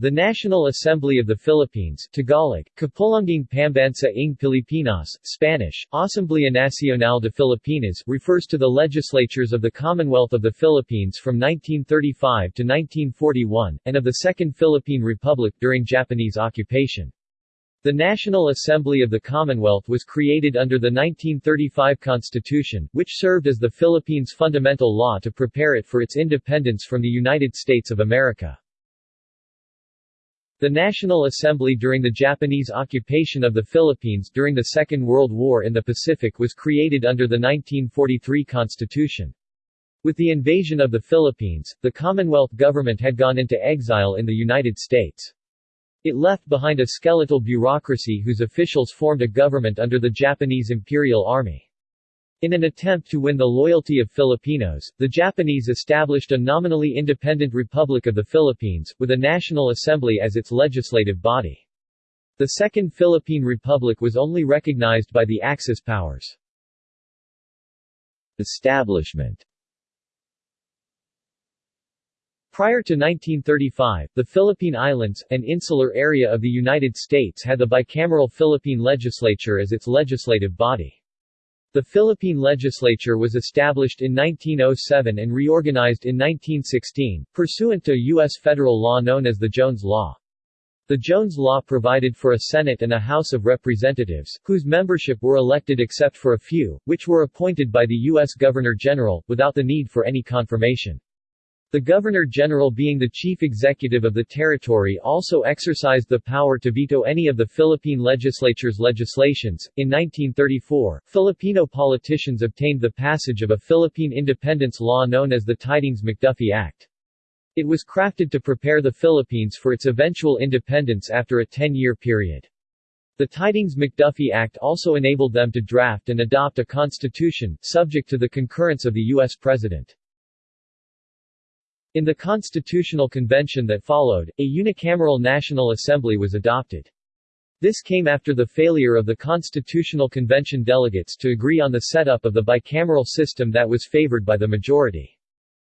The National Assembly of the Philippines Tagalog, Kapulungang Pambansa ng Pilipinas, Spanish, Asamblea Nacional de Filipinas refers to the legislatures of the Commonwealth of the Philippines from 1935 to 1941, and of the Second Philippine Republic during Japanese occupation. The National Assembly of the Commonwealth was created under the 1935 Constitution, which served as the Philippines' fundamental law to prepare it for its independence from the United States of America. The National Assembly during the Japanese occupation of the Philippines during the Second World War in the Pacific was created under the 1943 Constitution. With the invasion of the Philippines, the Commonwealth government had gone into exile in the United States. It left behind a skeletal bureaucracy whose officials formed a government under the Japanese Imperial Army. In an attempt to win the loyalty of Filipinos, the Japanese established a nominally independent Republic of the Philippines, with a National Assembly as its legislative body. The Second Philippine Republic was only recognized by the Axis powers. Establishment Prior to 1935, the Philippine Islands, an insular area of the United States had the bicameral Philippine legislature as its legislative body. The Philippine legislature was established in 1907 and reorganized in 1916, pursuant to U.S. federal law known as the Jones Law. The Jones Law provided for a Senate and a House of Representatives, whose membership were elected except for a few, which were appointed by the U.S. Governor-General, without the need for any confirmation. The Governor-General being the chief executive of the territory also exercised the power to veto any of the Philippine legislature's legislations. In 1934, Filipino politicians obtained the passage of a Philippine independence law known as the Tydings-McDuffie Act. It was crafted to prepare the Philippines for its eventual independence after a 10-year period. The Tydings-McDuffie Act also enabled them to draft and adopt a constitution, subject to the concurrence of the U.S. President. In the Constitutional Convention that followed, a unicameral National Assembly was adopted. This came after the failure of the Constitutional Convention delegates to agree on the setup of the bicameral system that was favored by the majority.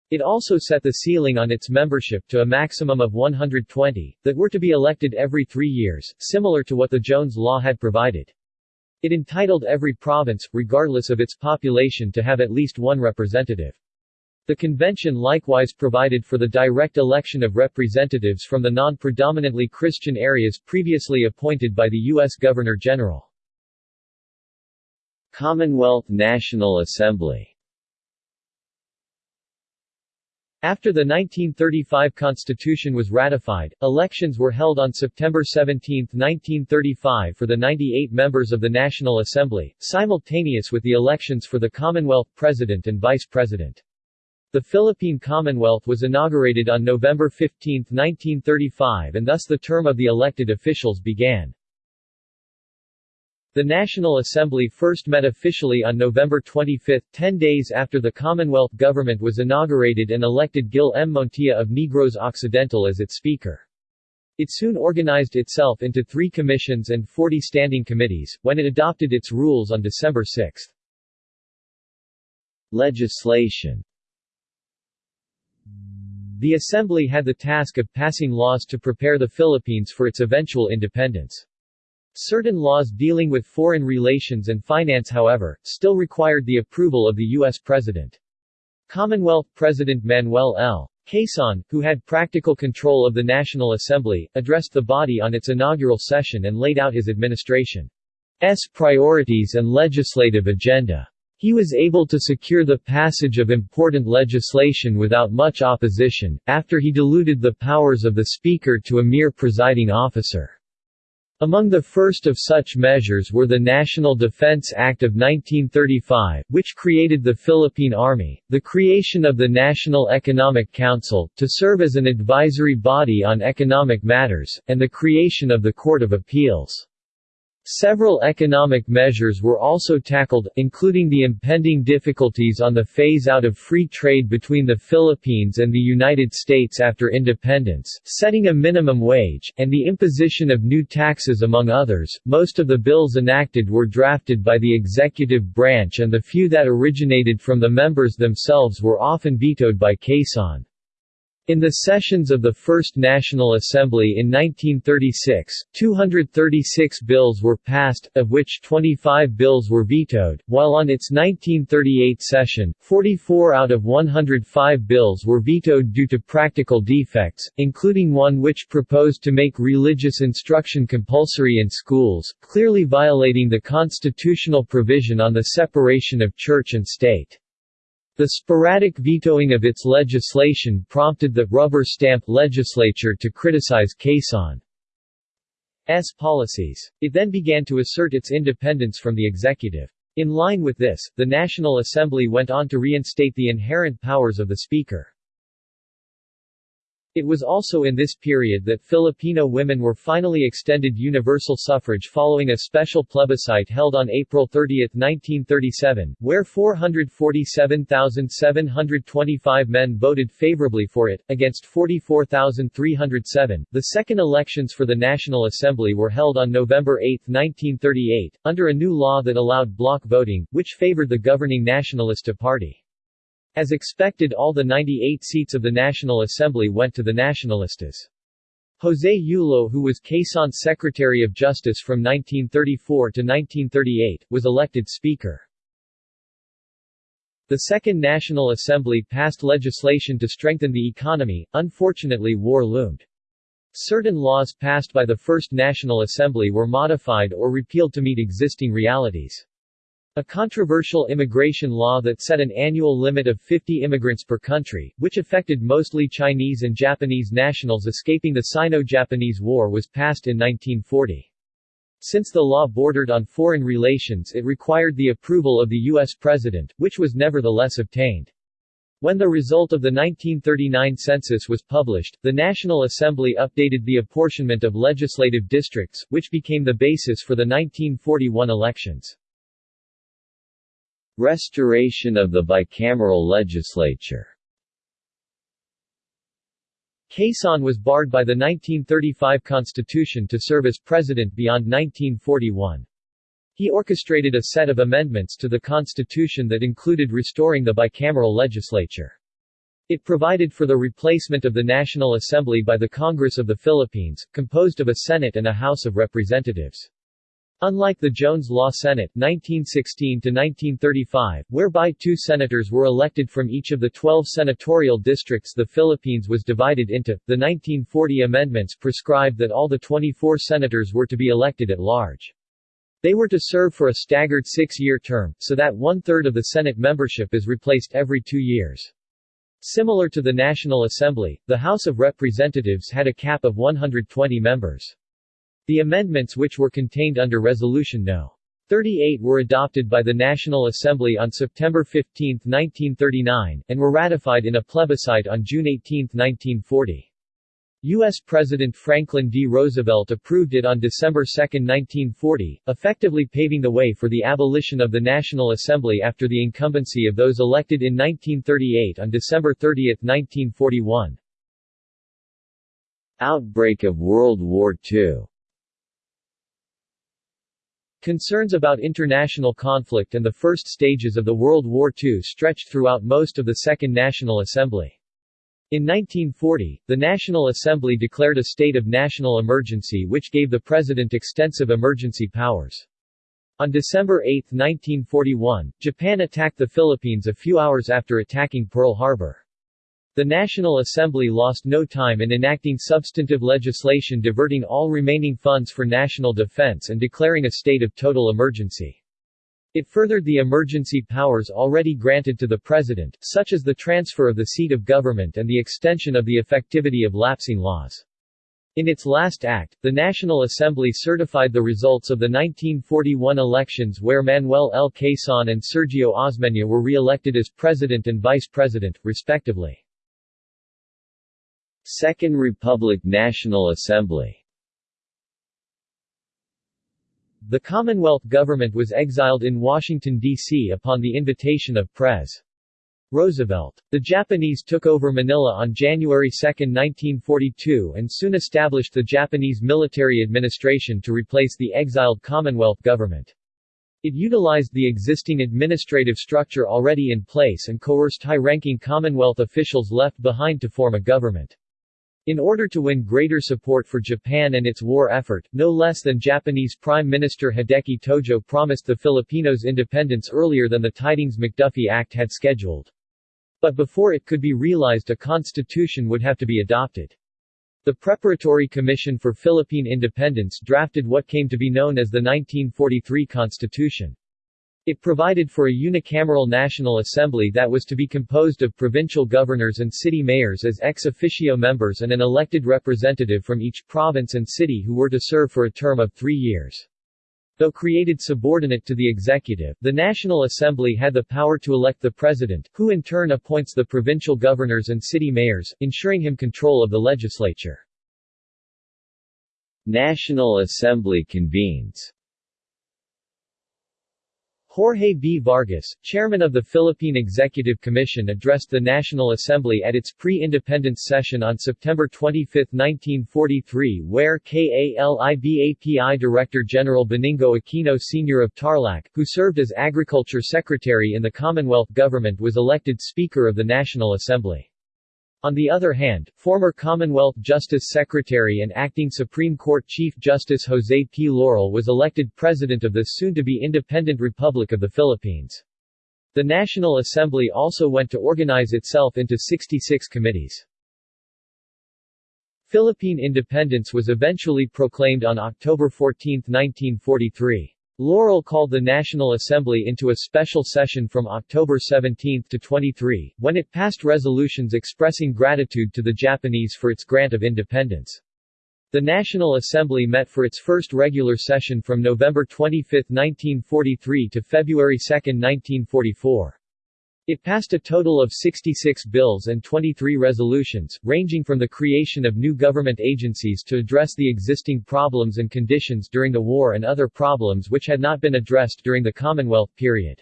It also set the ceiling on its membership to a maximum of 120, that were to be elected every three years, similar to what the Jones Law had provided. It entitled every province, regardless of its population to have at least one representative. The convention likewise provided for the direct election of representatives from the non-predominantly Christian areas previously appointed by the U.S. Governor-General. Commonwealth National Assembly After the 1935 Constitution was ratified, elections were held on September 17, 1935 for the 98 members of the National Assembly, simultaneous with the elections for the Commonwealth President and Vice President. The Philippine Commonwealth was inaugurated on November 15, 1935 and thus the term of the elected officials began. The National Assembly first met officially on November 25, ten days after the Commonwealth government was inaugurated and elected Gil M. Montilla of Negros Occidental as its speaker. It soon organized itself into three commissions and 40 standing committees, when it adopted its rules on December 6. Legislation the Assembly had the task of passing laws to prepare the Philippines for its eventual independence. Certain laws dealing with foreign relations and finance however, still required the approval of the U.S. President. Commonwealth President Manuel L. Quezon, who had practical control of the National Assembly, addressed the body on its inaugural session and laid out his administration's priorities and legislative agenda. He was able to secure the passage of important legislation without much opposition, after he diluted the powers of the Speaker to a mere presiding officer. Among the first of such measures were the National Defense Act of 1935, which created the Philippine Army, the creation of the National Economic Council, to serve as an advisory body on economic matters, and the creation of the Court of Appeals. Several economic measures were also tackled, including the impending difficulties on the phase-out of free trade between the Philippines and the United States after independence, setting a minimum wage, and the imposition of new taxes among others. Most of the bills enacted were drafted by the executive branch and the few that originated from the members themselves were often vetoed by Quezon. In the sessions of the First National Assembly in 1936, 236 bills were passed, of which 25 bills were vetoed, while on its 1938 session, 44 out of 105 bills were vetoed due to practical defects, including one which proposed to make religious instruction compulsory in schools, clearly violating the constitutional provision on the separation of church and state. The sporadic vetoing of its legislation prompted the «rubber stamp» legislature to criticize Quezon's policies. It then began to assert its independence from the executive. In line with this, the National Assembly went on to reinstate the inherent powers of the Speaker. It was also in this period that Filipino women were finally extended universal suffrage following a special plebiscite held on April 30, 1937, where 447,725 men voted favorably for it, against 44,307. The second elections for the National Assembly were held on November 8, 1938, under a new law that allowed block voting, which favored the governing Nacionalista Party. As expected all the 98 seats of the National Assembly went to the Nacionalistas. José Yulo who was Quezon's Secretary of Justice from 1934 to 1938, was elected Speaker. The Second National Assembly passed legislation to strengthen the economy, unfortunately war loomed. Certain laws passed by the First National Assembly were modified or repealed to meet existing realities. A controversial immigration law that set an annual limit of 50 immigrants per country, which affected mostly Chinese and Japanese nationals escaping the Sino-Japanese War was passed in 1940. Since the law bordered on foreign relations it required the approval of the U.S. President, which was nevertheless obtained. When the result of the 1939 census was published, the National Assembly updated the apportionment of legislative districts, which became the basis for the 1941 elections. Restoration of the bicameral legislature Quezon was barred by the 1935 constitution to serve as president beyond 1941. He orchestrated a set of amendments to the constitution that included restoring the bicameral legislature. It provided for the replacement of the National Assembly by the Congress of the Philippines, composed of a Senate and a House of Representatives. Unlike the Jones Law Senate 1916-1935, whereby two senators were elected from each of the 12 senatorial districts the Philippines was divided into, the 1940 amendments prescribed that all the 24 senators were to be elected at large. They were to serve for a staggered six-year term, so that one-third of the Senate membership is replaced every two years. Similar to the National Assembly, the House of Representatives had a cap of 120 members. The amendments which were contained under Resolution No. 38 were adopted by the National Assembly on September 15, 1939, and were ratified in a plebiscite on June 18, 1940. U.S. President Franklin D. Roosevelt approved it on December 2, 1940, effectively paving the way for the abolition of the National Assembly after the incumbency of those elected in 1938 on December 30, 1941. Outbreak of World War II Concerns about international conflict and the first stages of the World War II stretched throughout most of the Second National Assembly. In 1940, the National Assembly declared a state of national emergency which gave the President extensive emergency powers. On December 8, 1941, Japan attacked the Philippines a few hours after attacking Pearl Harbor. The National Assembly lost no time in enacting substantive legislation diverting all remaining funds for national defense and declaring a state of total emergency. It furthered the emergency powers already granted to the President, such as the transfer of the seat of government and the extension of the effectivity of lapsing laws. In its last act, the National Assembly certified the results of the 1941 elections where Manuel L. Quezon and Sergio Osmeña were re-elected as President and Vice President, respectively. Second Republic National Assembly The Commonwealth government was exiled in Washington, D.C. upon the invitation of Pres. Roosevelt. The Japanese took over Manila on January 2, 1942 and soon established the Japanese military administration to replace the exiled Commonwealth government. It utilized the existing administrative structure already in place and coerced high-ranking Commonwealth officials left behind to form a government. In order to win greater support for Japan and its war effort, no less than Japanese Prime Minister Hideki Tojo promised the Filipinos independence earlier than the Tydings-McDuffie Act had scheduled. But before it could be realized a constitution would have to be adopted. The Preparatory Commission for Philippine Independence drafted what came to be known as the 1943 Constitution. It provided for a unicameral National Assembly that was to be composed of provincial governors and city mayors as ex officio members and an elected representative from each province and city who were to serve for a term of three years. Though created subordinate to the executive, the National Assembly had the power to elect the president, who in turn appoints the provincial governors and city mayors, ensuring him control of the legislature. National Assembly convenes Jorge B. Vargas, chairman of the Philippine Executive Commission addressed the National Assembly at its pre-independence session on September 25, 1943 where KALIBAPI Director General Benigno Aquino Sr. of Tarlac, who served as Agriculture Secretary in the Commonwealth government was elected Speaker of the National Assembly. On the other hand, former Commonwealth Justice Secretary and acting Supreme Court Chief Justice Jose P. Laurel was elected President of the soon-to-be independent Republic of the Philippines. The National Assembly also went to organize itself into 66 committees. Philippine independence was eventually proclaimed on October 14, 1943. Laurel called the National Assembly into a special session from October 17 to 23, when it passed resolutions expressing gratitude to the Japanese for its grant of independence. The National Assembly met for its first regular session from November 25, 1943 to February 2, 1944. It passed a total of 66 bills and 23 resolutions, ranging from the creation of new government agencies to address the existing problems and conditions during the war and other problems which had not been addressed during the Commonwealth period.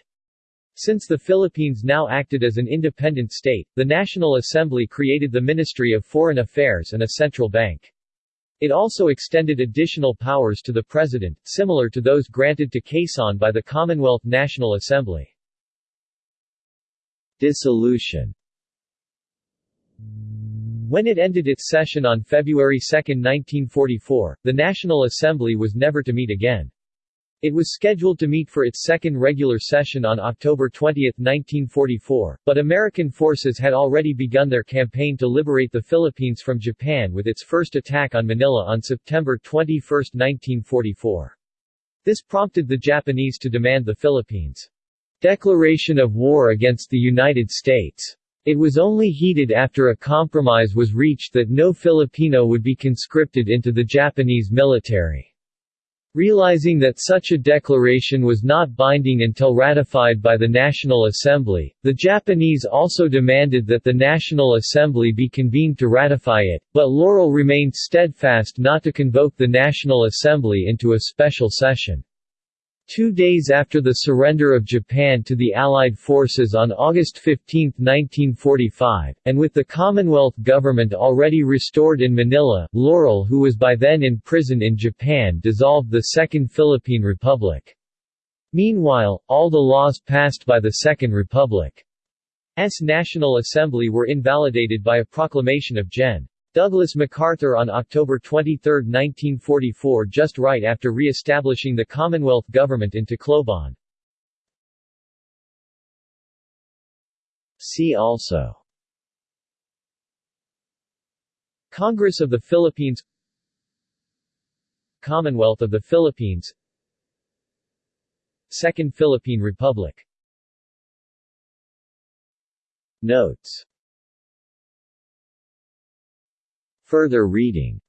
Since the Philippines now acted as an independent state, the National Assembly created the Ministry of Foreign Affairs and a central bank. It also extended additional powers to the President, similar to those granted to Quezon by the Commonwealth National Assembly. Dissolution When it ended its session on February 2, 1944, the National Assembly was never to meet again. It was scheduled to meet for its second regular session on October 20, 1944, but American forces had already begun their campaign to liberate the Philippines from Japan with its first attack on Manila on September 21, 1944. This prompted the Japanese to demand the Philippines' declaration of war against the United States. It was only heeded after a compromise was reached that no Filipino would be conscripted into the Japanese military. Realizing that such a declaration was not binding until ratified by the National Assembly, the Japanese also demanded that the National Assembly be convened to ratify it, but Laurel remained steadfast not to convoke the National Assembly into a special session. Two days after the surrender of Japan to the Allied forces on August 15, 1945, and with the Commonwealth government already restored in Manila, Laurel who was by then in prison in Japan dissolved the Second Philippine Republic. Meanwhile, all the laws passed by the Second Republic's National Assembly were invalidated by a proclamation of Gen. Douglas MacArthur on October 23, 1944 just right after re-establishing the Commonwealth government in Tacloban. See also Congress of the Philippines Commonwealth of the Philippines Second Philippine Republic Notes Further reading